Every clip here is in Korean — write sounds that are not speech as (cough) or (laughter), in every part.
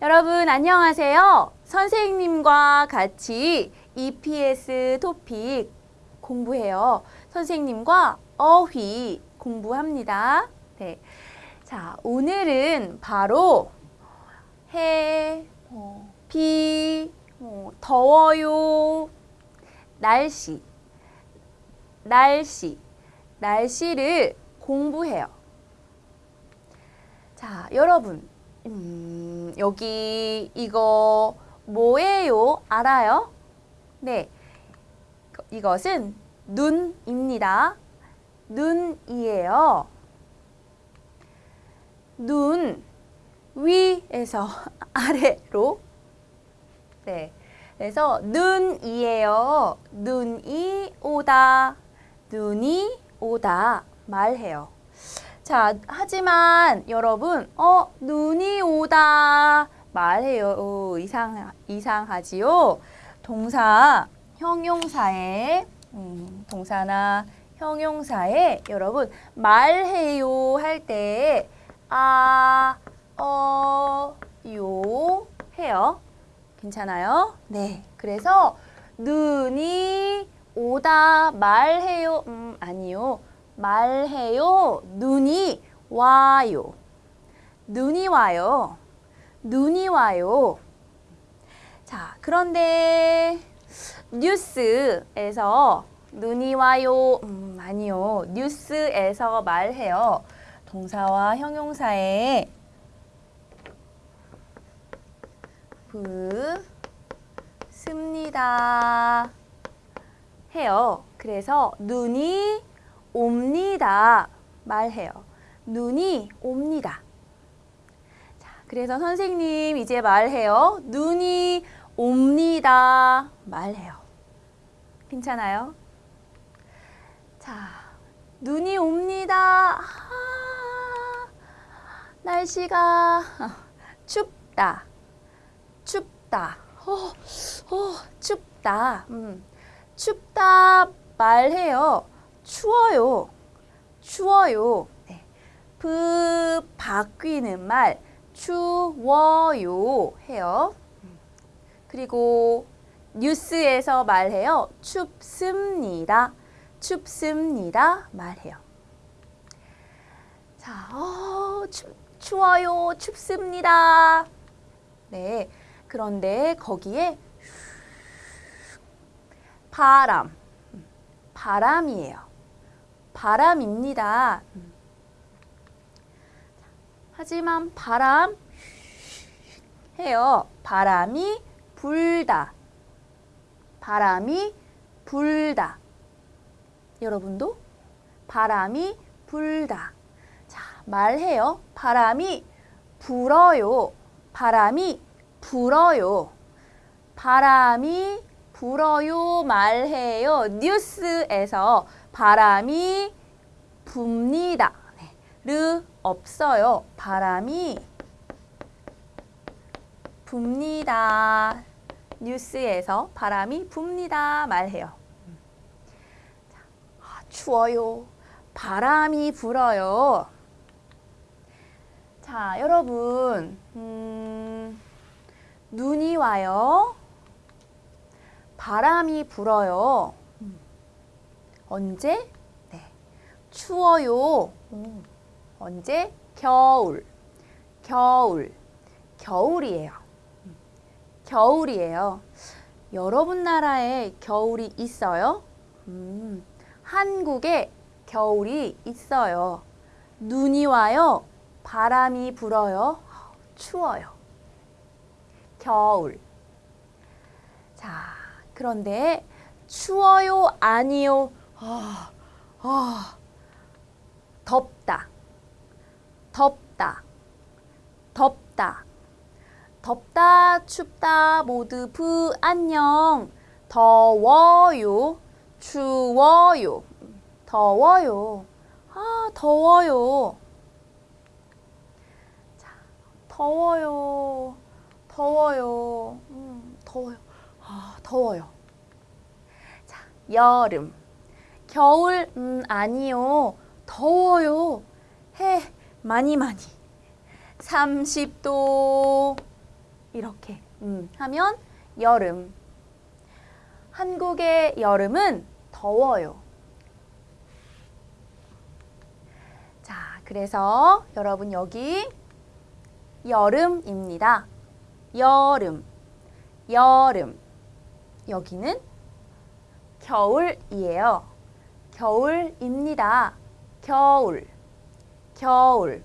여러분 안녕하세요. 선생님과 같이 EPS 토픽 공부해요. 선생님과 어휘 공부합니다. 네. 자, 오늘은 바로 해, 어, 비, 어, 더워요, 날씨, 날씨, 날씨를 공부해요. 자, 여러분, 음, 여기 이거 뭐예요? 알아요? 네, 이것은 눈입니다. 눈이에요. 눈 위에서 (laughs) 아래로 네. 그래서 눈이에요. 눈이 오다. 눈이 오다 말해요. 자, 하지만 여러분, 어, 눈이 오다 말해요. 오, 이상 이상하지요. 동사 형용사에 음, 동사나 형용사에 여러분 말해요 할 때 아, 어, 요 해요. 괜찮아요? 네. 그래서 눈이 오다 말해요. 음, 아니요. 말해요. 눈이 와요. 눈이 와요. 눈이 와요. 자, 그런데 뉴스에서 눈이 와요. 음, 아니요. 뉴스에서 말해요. 동사와 형용사에 습니다 해요. 그래서 눈이 옵니다 말해요. 눈이 옵니다. 자, 그래서 선생님 이제 말해요. 눈이 옵니다 말해요. 괜찮아요? 자, 눈이 옵니다. 아, 날씨가 춥다. 춥다. 어, 어, 춥다. 음, 춥다 말해요. 추워요. 추워요. 네. 그 바뀌는 말 추워요 해요. 그리고 뉴스에서 말해요. 춥습니다. 춥습니다. 말해요. 자, 어, 추, 추워요. 춥습니다. 네. 그런데 거기에 바람, 바람이에요. 바람입니다. 하지만 바람 해요. 바람이 불다. 바람이 불다. 여러분도 바람이 불다. 자, 말해요. 바람이 불어요. 바람이 불어요. 바람이 불어요 말해요. 뉴스에서 바람이 붑니다. 네. 르 없어요. 바람이 붑니다. 뉴스에서 바람이 붑니다 말해요. 자, 아, 추워요. 바람이 불어요. 자, 여러분, 음, 눈이 와요. 바람이 불어요. 언제? 네. 추워요. 음. 언제? 겨울. 겨울. 겨울이에요. 겨울이에요. 여러분 나라에 겨울이 있어요? 음, 한국에 겨울이 있어요. 눈이 와요. 바람이 불어요. 추워요. 겨울. 자, 그런데 추워요, 아니요? 아, 아, 덥다. 덥다. 덥다. 덥다, 춥다, 모두 부 안녕. 더워요, 추워요. 더워요. 아, 더워요. 자, 더워요. 더워요. 음, 더워요. 아, 더워요. 자, 여름. 겨울, 음, 아니요. 더워요. 해, 많이 많이. 30도, 이렇게 음, 하면 여름. 한국의 여름은 더워요. 자, 그래서 여러분 여기 여름입니다. 여름, 여름. 여기는 겨울이에요. 겨울입니다. 겨울, 겨울.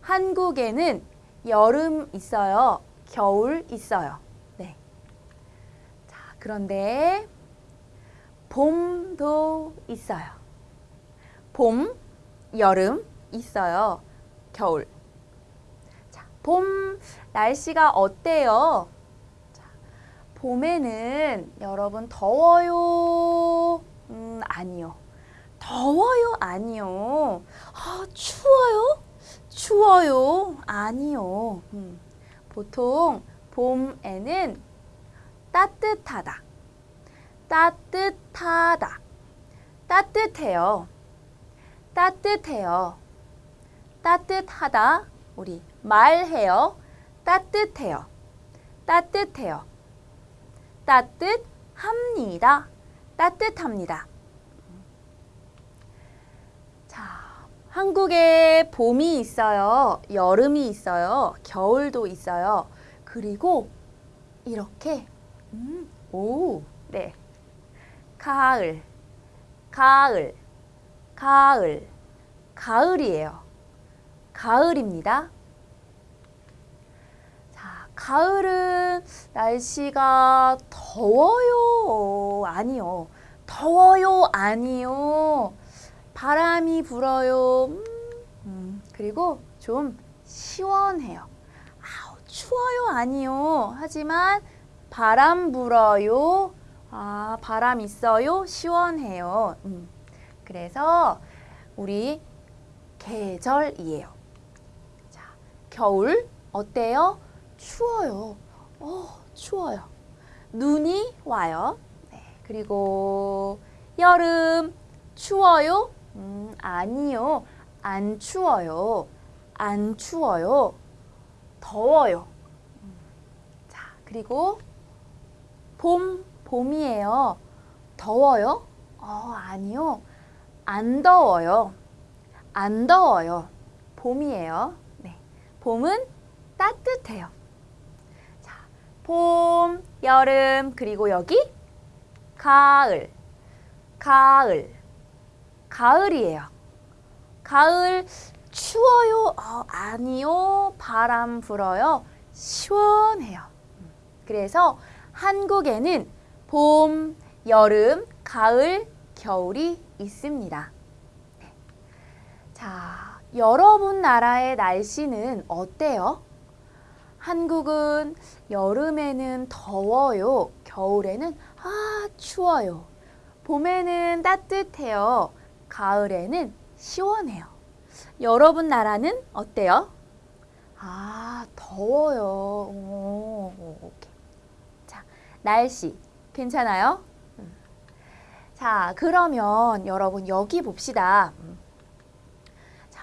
한국에는 여름 있어요. 겨울 있어요. 네. 자, 그런데 봄도 있어요. 봄, 여름 있어요. 겨울. 자, 봄 날씨가 어때요? 자, 봄에는 여러분 더워요. 음, 아니요. 더워요? 아니요. 아, 추워요? 추워요? 아니요. 음, 보통 봄에는 따뜻하다. 따뜻하다. 따뜻해요. 따뜻해요. 따뜻하다. 우리 말해요. 따뜻해요. 따뜻해요. 따뜻합니다. 따뜻합니다. 자, 한국에 봄이 있어요. 여름이 있어요. 겨울도 있어요. 그리고 이렇게 음, 오, 네. 가을, 가을, 가을, 가을이에요. 가을입니다. 자, 가을은 날씨가 더워요. 아니요. 더워요. 아니요. 바람이 불어요. 음, 음, 그리고 좀 시원해요. 아우, 추워요. 아니요. 하지만 바람 불어요. 아, 바람 있어요. 시원해요. 음. 그래서 우리 계절이에요. 자, 겨울 어때요? 추워요. 어, 추워요. 눈이 와요. 네, 그리고 여름 추워요? 음, 아니요. 안 추워요. 안 추워요. 더워요. 음, 자, 그리고 봄, 봄이에요. 더워요? 어, 아니요. 안 더워요. 안 더워요. 봄이에요. 네. 봄은 따뜻해요. 자, 봄, 여름, 그리고 여기 가을. 가을. 가을이에요. 가을 추워요? 어, 아니요. 바람 불어요. 시원해요. 음, 그래서 한국에는 봄, 여름, 가을, 겨울이 있습니다. 네. 자, 여러분 나라의 날씨는 어때요? 한국은 여름에는 더워요. 겨울에는 아, 추워요. 봄에는 따뜻해요. 가을에는 시원해요. 여러분 나라는 어때요? 아, 더워요. 오, 오케이. 자, 날씨 괜찮아요? 음. 자, 그러면 여러분 여기 봅시다. 음. 자,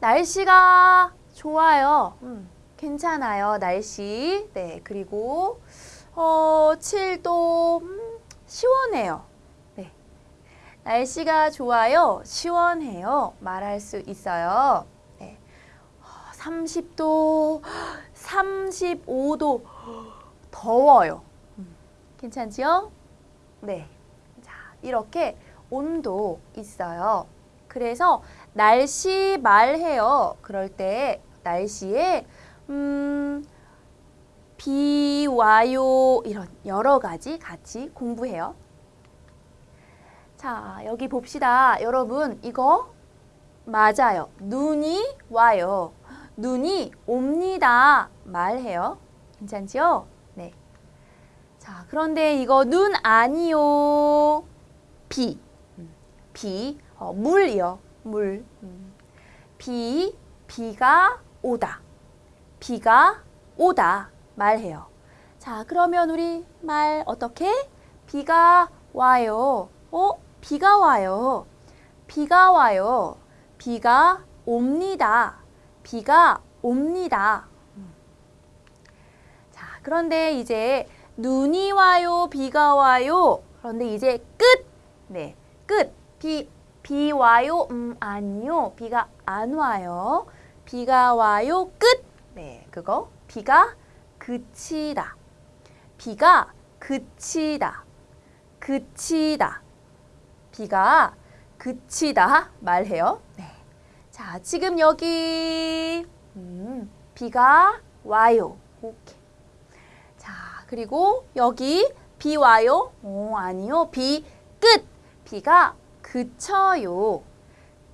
날씨가 좋아요. 음, 괜찮아요. 날씨. 네, 그리고 어, 7도 음, 시원해요. 네. 날씨가 좋아요. 시원해요. 말할 수 있어요. 네. 30도, 35도 더워요. 음, 괜찮지요? 네. 자, 이렇게 온도 있어요. 그래서 날씨 말해요. 그럴 때 날씨에 음, 비 와요 이런 여러 가지 같이 공부해요. 자, 여기 봅시다. 여러분, 이거 맞아요. 눈이 와요. 눈이 옵니다. 말해요. 괜찮지요? 네. 자, 그런데 이거 눈 아니요. 비. 음, 비. 어, 물이요. 물. 음. 비. 비가 오다. 비가 오다. 말해요. 자, 그러면 우리 말 어떻게? 비가 와요. 어? 비가 와요. 비가 와요. 비가 옵니다. 비가 옵니다. 그런데 이제 눈이 와요, 비가 와요. 그런데 이제 끝. 네, 끝. 비, 비 와요. 음, 아니요. 비가 안 와요. 비가 와요. 끝. 네, 그거. 비가 그치다. 비가 그치다. 그치다. 비가 그치다 말해요. 네. 자, 지금 여기 음, 비가 와요. 오케이. 자, 그리고 여기 비 와요? 오, 아니요. 비 끝. 비가 그쳐요.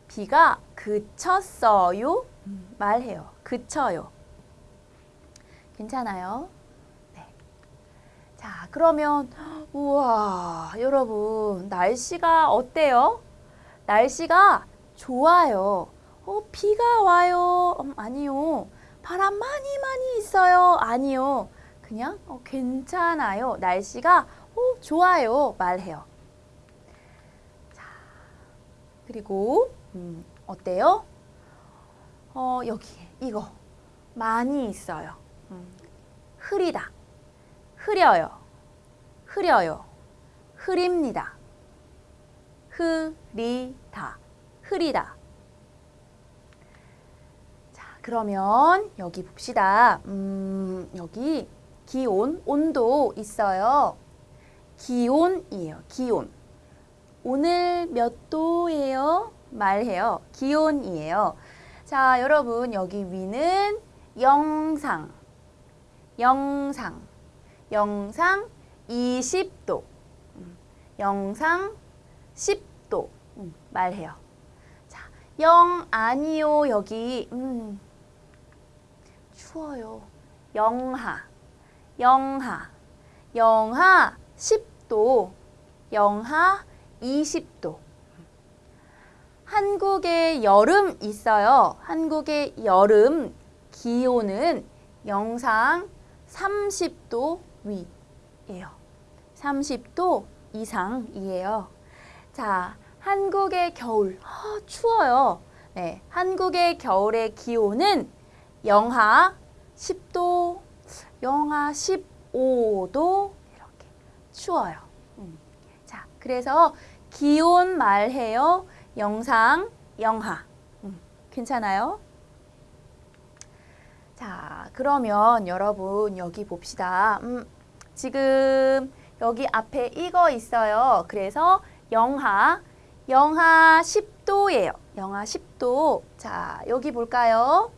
비가 그쳤어요. 음, 말해요. 그쳐요. 괜찮아요? 네. 자, 그러면 우와, 여러분, 날씨가 어때요? 날씨가 좋아요. 어, 비가 와요. 음, 아니요. 바람 많이 많이 있어요. 아니요. 그냥 어, 괜찮아요. 날씨가 어, 좋아요. 말해요. 자, 그리고 음, 어때요? 어, 여기 이거 많이 있어요. 음, 흐리다. 흐려요. 흐려요. 흐립니다. 흐리다. 흐리다. 자, 그러면 여기 봅시다. 음, 여기 기온, 온도 있어요. 기온이에요. 기온. 오늘 몇 도예요? 말해요. 기온이에요. 자, 여러분 여기 위는 영상. 영상. 영상 20도. 음, 영상 10도. 음, 말해요. 자, 영 아니요. 여기 음, 추워요. 영하. 영하. 영하 10도. 영하 20도. 한국에 여름 있어요. 한국의 여름 기온은 영상 30도 위예요. 30도 이상이에요. 자, 한국의 겨울 아, 추워요. 네, 한국의 겨울의 기온은 영하 10도, 영하 15도 이렇게 추워요. 음. 자, 그래서 기온 말해요. 영상, 영하. 음, 괜찮아요? 자, 그러면 여러분 여기 봅시다. 음, 지금 여기 앞에 이거 있어요. 그래서 영하, 영하 10도예요. 영하 10도. 자, 여기 볼까요?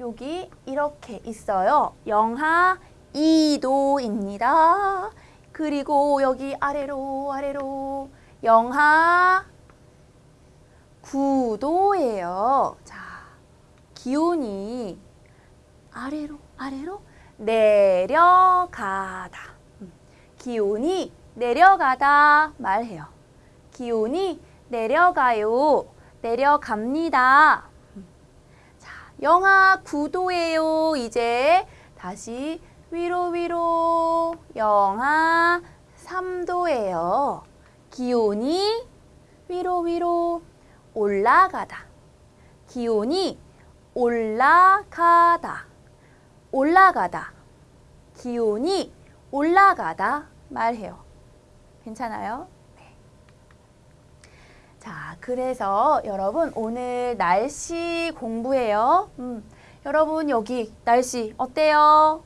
여기 이렇게 있어요. 영하 2도입니다. 그리고 여기 아래로 아래로 영하 9도예요. 자, 기온이 아래로 아래로 내려가다. 음, 기온이 내려가다 말해요. 기온이 내려가요. 내려갑니다. 음, 자, 영하 9도예요. 이제 다시 위로 위로 영하 3도예요. 기온이 위로 위로 올라가다. 기온이 올라가다. 올라가다. 기온이 올라가다 말해요. 괜찮아요? 네. 자, 그래서 여러분 오늘 날씨 공부해요. 음, 여러분 여기 날씨 어때요?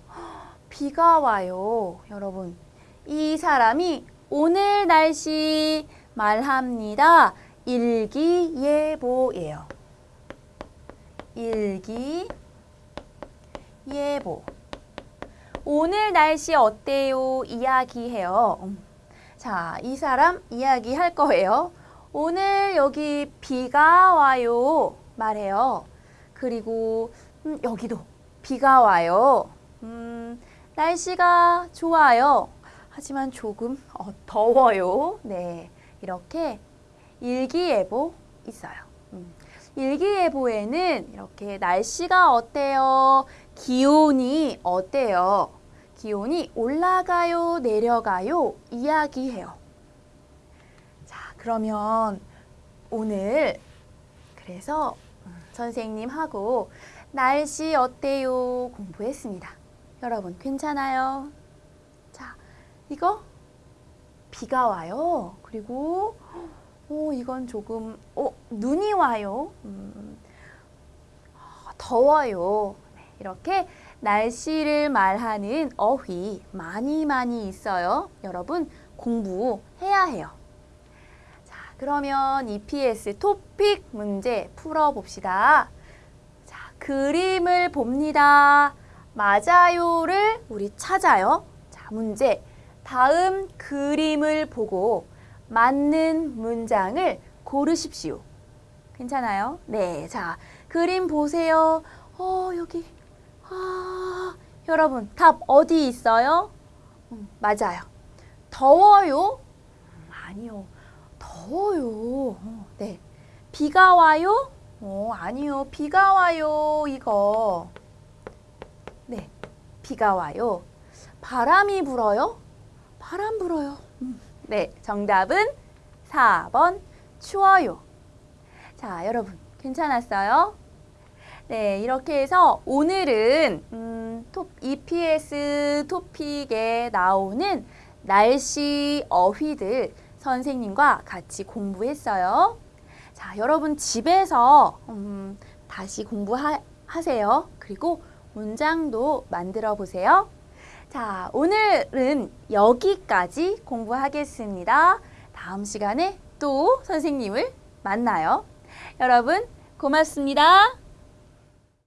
비가 와요. 여러분 이 사람이 오늘 날씨 말합니다. 일기예보예요. 일기 예보. 오늘 날씨 어때요? 이야기해요. 음. 자, 이 사람 이야기할 거예요. 오늘 여기 비가 와요. 말해요. 그리고 음, 여기도 비가 와요. 음, 날씨가 좋아요. 하지만 조금 어, 더워요. 네, 이렇게 일기예보 있어요. 음. 일기예보에는 이렇게 날씨가 어때요? 기온이 어때요? 기온이 올라가요, 내려가요? 이야기해요. 자, 그러면 오늘 그래서 음, 선생님하고 날씨 어때요? 공부했습니다. 여러분 괜찮아요? 자, 이거 비가 와요. 그리고 오, 이건 조금 어, 눈이 와요. 음, 아, 더워요. 네, 이렇게 날씨를 말하는 어휘 많이 많이 있어요. 여러분 공부해야 해요. 자, 그러면 EPS 토픽 문제 풀어봅시다. 자, 그림을 봅니다. 맞아요를 우리 찾아요. 자, 문제. 다음 그림을 보고 맞는 문장을 고르십시오. 괜찮아요? 네. 자, 그림 보세요. 어, 여기. 아, 여러분, 답 어디 있어요? 음, 맞아요. 더워요? 음, 아니요. 더워요. 어, 네. 비가 와요? 어, 아니요. 비가 와요. 이거. 네. 비가 와요. 바람이 불어요? 바람 불어요. 음, 네. 정답은 4번 추워요. 자, 여러분. 괜찮았어요? 네, 이렇게 해서 오늘은 음, 톱, EPS 토픽에 나오는 날씨 어휘들 선생님과 같이 공부했어요. 자, 여러분 집에서 음, 다시 공부하세요. 그리고 문장도 만들어 보세요. 자, 오늘은 여기까지 공부하겠습니다. 다음 시간에 또 선생님을 만나요. 여러분, 고맙습니다.